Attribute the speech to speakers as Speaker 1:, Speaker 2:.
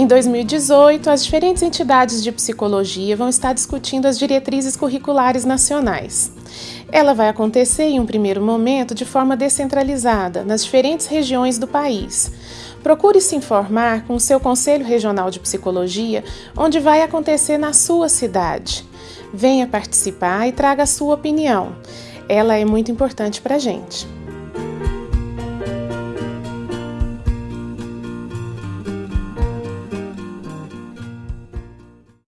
Speaker 1: Em 2018, as diferentes entidades de psicologia vão estar discutindo as diretrizes curriculares nacionais. Ela vai acontecer em um primeiro momento de forma descentralizada, nas diferentes regiões do país. Procure se informar com o seu Conselho Regional de Psicologia, onde vai acontecer na sua cidade. Venha participar e traga a sua opinião. Ela é muito importante para a gente.